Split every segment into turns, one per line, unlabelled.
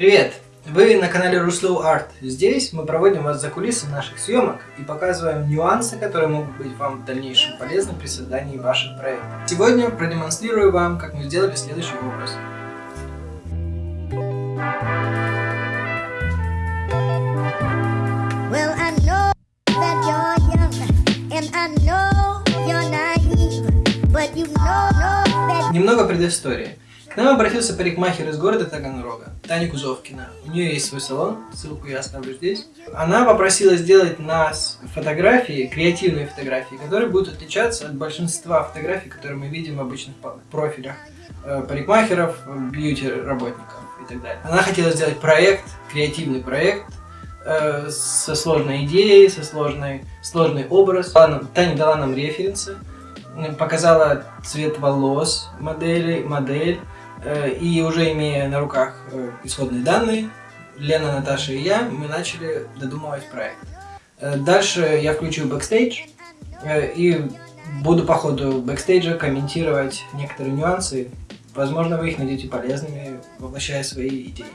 Привет! Вы на канале Руслоу Арт. Здесь мы проводим вас за кулисы наших съемок и показываем нюансы, которые могут быть вам в дальнейшем полезны при создании ваших проектов. Сегодня продемонстрирую вам, как мы сделали следующий образ.
Well, I know that you're young, and I know you're naive, but you know, know that
Немного предыстории. К нам обратился парикмахер из города Таганрога, Таня Кузовкина. У нее есть свой салон, ссылку я оставлю здесь. Она попросила сделать нас фотографии, креативные фотографии, которые будут отличаться от большинства фотографий, которые мы видим в обычных профилях э, парикмахеров, бьюти-работников и так далее. Она хотела сделать проект, креативный проект, э, со сложной идеей, со сложной, сложный образ. Таня дала нам референсы, показала цвет волос модели, модель, э, и уже имея на руках э, исходные данные, Лена, Наташа и я, мы начали додумывать проект. Э, Дальше я включу бэкстейдж э, и буду по ходу бэкстейджа комментировать некоторые нюансы. Возможно, вы их найдете полезными, воплощая свои идеи.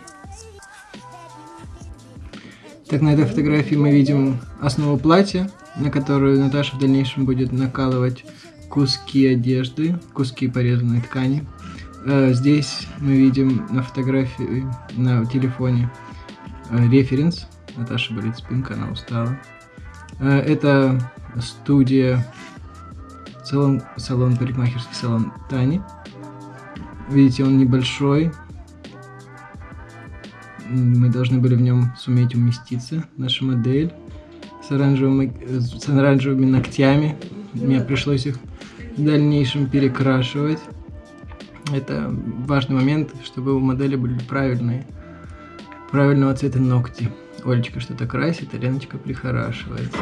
Так, на этой фотографии мы видим основу платья, на которую Наташа в дальнейшем будет накалывать куски одежды, куски порезанной ткани. Э, Здесь мы видим на фотографии на телефоне э, референс. Наташа болит спинка, она устала. Э, Это студия, салон, салон парикмахерский салон Тани. Видите, он небольшой, мы должны были в нем суметь уместиться. Наша модель с оранжевыми, с оранжевыми ногтями. Мне пришлось их в дальнейшем перекрашивать. Это важный момент, чтобы у модели были правильные, правильного цвета ногти. Олечка что-то красит, а Леночка прихорашивается.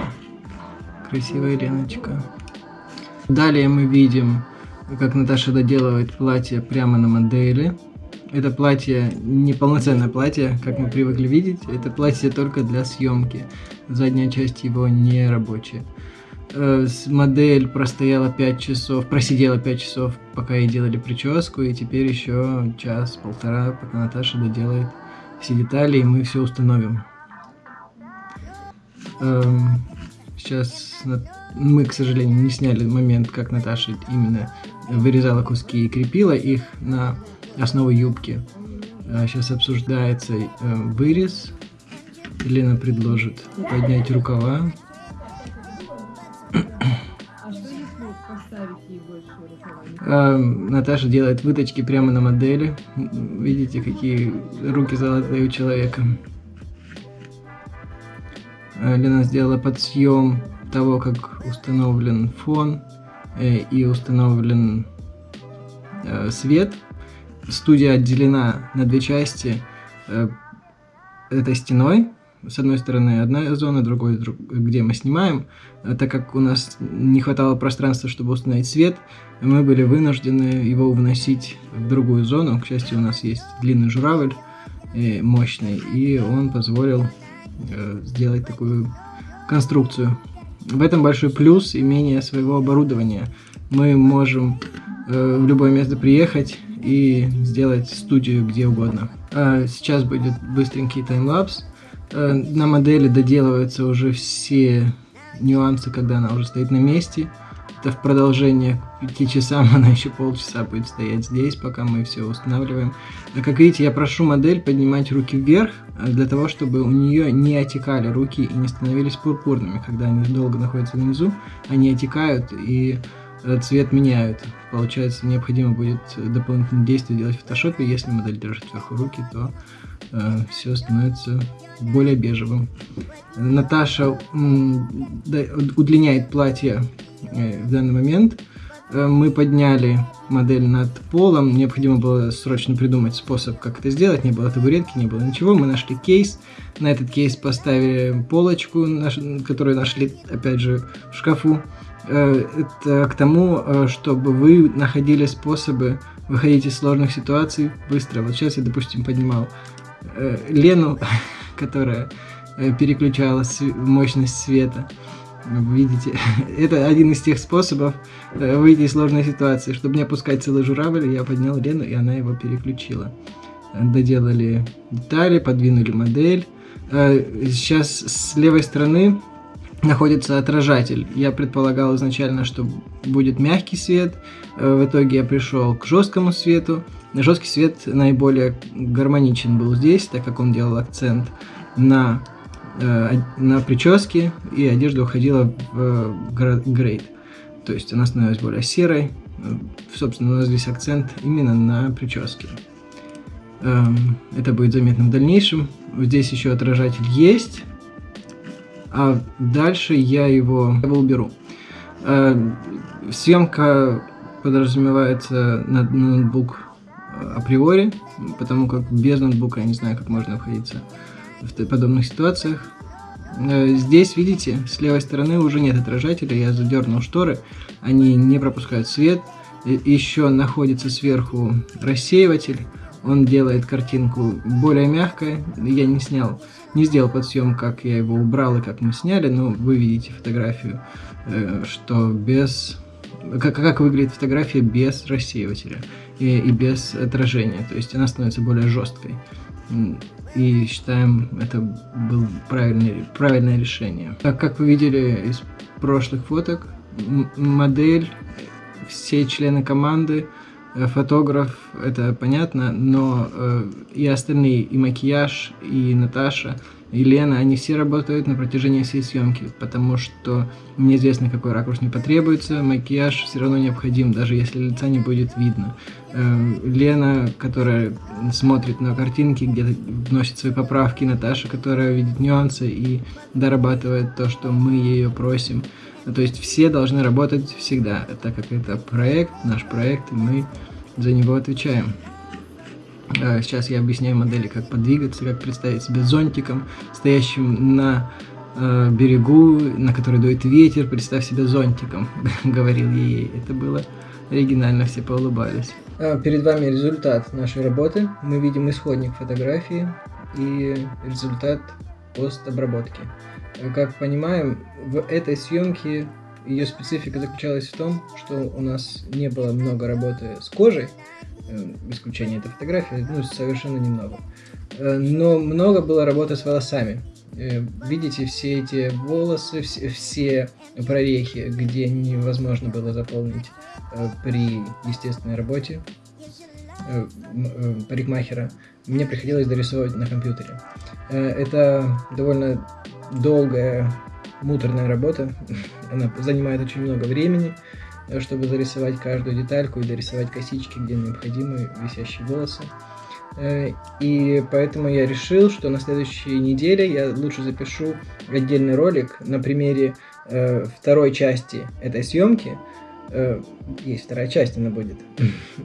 Красивая Леночка. Далее мы видим, как Наташа доделывает платье прямо на модели. Это платье не полноценное платье, как мы привыкли видеть. Это платье только для съемки. Задняя часть его не рабочая. Э, Модель простояла 5 часов, просидела 5 часов, пока ей делали прическу, и теперь еще час-полтора, пока Наташа доделает все детали, и мы все установим. Эм, Сейчас мы, к сожалению, не сняли момент, как Наташа именно вырезала куски и крепила их на основу юбки. Сейчас обсуждается э, вырез. Лена предложит поднять рукава.
А,
Наташа делает выточки прямо на модели. Видите, какие руки золотые у человека. А, Лена сделала подсъем того, как установлен фон э, и установлен э, свет. Студия отделена на две части э, этой стеной. С одной стороны одна зона, другой, друг- где мы снимаем. А Так как у нас не хватало пространства, чтобы установить свет, мы были вынуждены его выносить в другую зону. К счастью, у нас есть длинный журавль э, мощный, и он позволил э, сделать такую конструкцию. В этом большой плюс имения своего оборудования. Мы можем э, в любое место приехать и сделать студию где угодно. А Сейчас будет быстренький таймлапс. Э, На модели доделываются уже все нюансы, когда она уже стоит на месте. Это в продолжение к пяти часам она еще полчаса будет стоять здесь, пока мы все устанавливаем. А Как видите, я прошу модель поднимать руки вверх, э, для того, чтобы у нее не отекали руки и не становились пурпурными. Когда они долго находятся внизу, они отекают и цвет меняют. Получается, необходимо будет дополнительные действия делать в фотошопе. Если модель держит вверху руки, то все становится более бежевым. Наташа удлиняет платье э, в данный момент. Э, Мы подняли модель над полом. Необходимо было срочно придумать способ, как это сделать. Не было табуретки, не было ничего. Мы нашли кейс. На этот кейс поставили полочку, которую нашли, опять же, в шкафу. Э, Это к тому, э, чтобы вы находили способы выходить из сложных ситуаций быстро. Вот сейчас я, допустим, поднимал э, Лену, которая переключала мощность света. Видите, это один из тех способов выйти из сложной ситуации. Чтобы не опускать целый журавль, я поднял Лену, и она его переключила. доделали детали, подвинули модель. Сейчас с левой стороны находится отражатель. Я предполагал изначально, что будет мягкий свет. Э, В итоге я пришел к жесткому свету. Жесткий свет наиболее гармоничен был здесь, так как он делал акцент на, э, на прическе, и одежда уходила в э, грейд. То есть она становилась более серой. Собственно, у нас здесь акцент именно на прическе. Эм, Это будет заметно в дальнейшем. Здесь еще отражатель есть, а дальше я его, его уберу. Э, Съемка подразумевается на ноутбук э, априори, потому как без ноутбука я не знаю, как можно находиться в подобных ситуациях. Э, Здесь, видите, с левой стороны уже нет отражателя, я задернул шторы, они не пропускают свет. Еще находится сверху рассеиватель, он делает картинку более мягкой. Я не снял, не сделал подсъем, как я его убрал и как мы сняли, но вы видите фотографию, э, что без... Как, как выглядит фотография без рассеивателя и, и без отражения. То есть она становится более жесткой. И считаем, это был правильный, правильное решение. Так как вы видели из прошлых фоток, модель, все члены команды, э, фотограф, это понятно, но э, и остальные, и макияж, и Наташа, и Лена, они все работают на протяжении всей съемки, потому что неизвестно, какой ракурс не потребуется, макияж все равно необходим, даже если лица не будет видно. Э, Лена, которая смотрит на картинки, где-то вносит свои поправки, Наташа, которая видит нюансы и дорабатывает то, что мы ее просим. Ну, То есть все должны работать всегда, так как это проект, наш проект, и мы за него отвечаем. Э, Сейчас я объясняю модели, как подвигаться, как представить себя зонтиком, стоящим на э, берегу, на который дует ветер. Представь себя зонтиком, говорил ей. Это было оригинально, все поулыбались. Перед вами результат нашей работы. Мы видим исходник фотографии и результат постобработки. Э, Как понимаем, в этой съемке ее специфика заключалась в том, что у нас не было много работы с кожей, э, исключение этой фотографии, ну, совершенно немного. Э, Но много было работы с волосами. Видите все эти волосы, все, прорехи, где невозможно было заполнить при естественной работе парикмахера. Мне приходилось дорисовывать на компьютере. Э, Это довольно долгая, муторная работа. Она занимает очень много времени, э, чтобы зарисовать каждую детальку и дорисовать косички, где необходимы висящие волосы. Э, И поэтому я решил, что на следующей неделе я лучше запишу отдельный ролик на примере второй части этой съемки. Э, Есть вторая часть, она будет.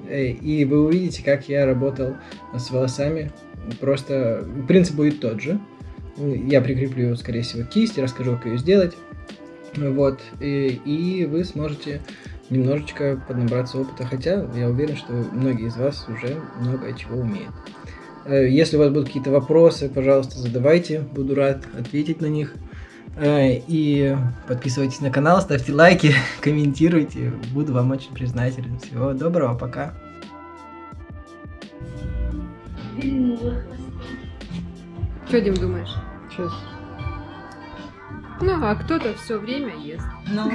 Э, И вы увидите, как я работал с волосами. Просто принцип будет тот же. Я прикреплю, скорее всего, кисть, расскажу, как ее сделать. Вот. И, и вы сможете немножечко поднабраться опыта. Хотя я уверен, что многие из вас уже много чего умеют. Э, Если у вас будут какие-то вопросы, пожалуйста, задавайте. Буду рад ответить на них. Э, И подписывайтесь на канал, ставьте лайки, комментируйте. Буду вам очень признателен. Всего доброго, пока.
Что, Дим, думаешь?
Сейчас.
Ну, а кто-то все время ест.
Ну,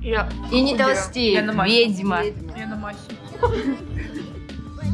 Я
и не толстеет,
Я на
ведьма.
Я на массе.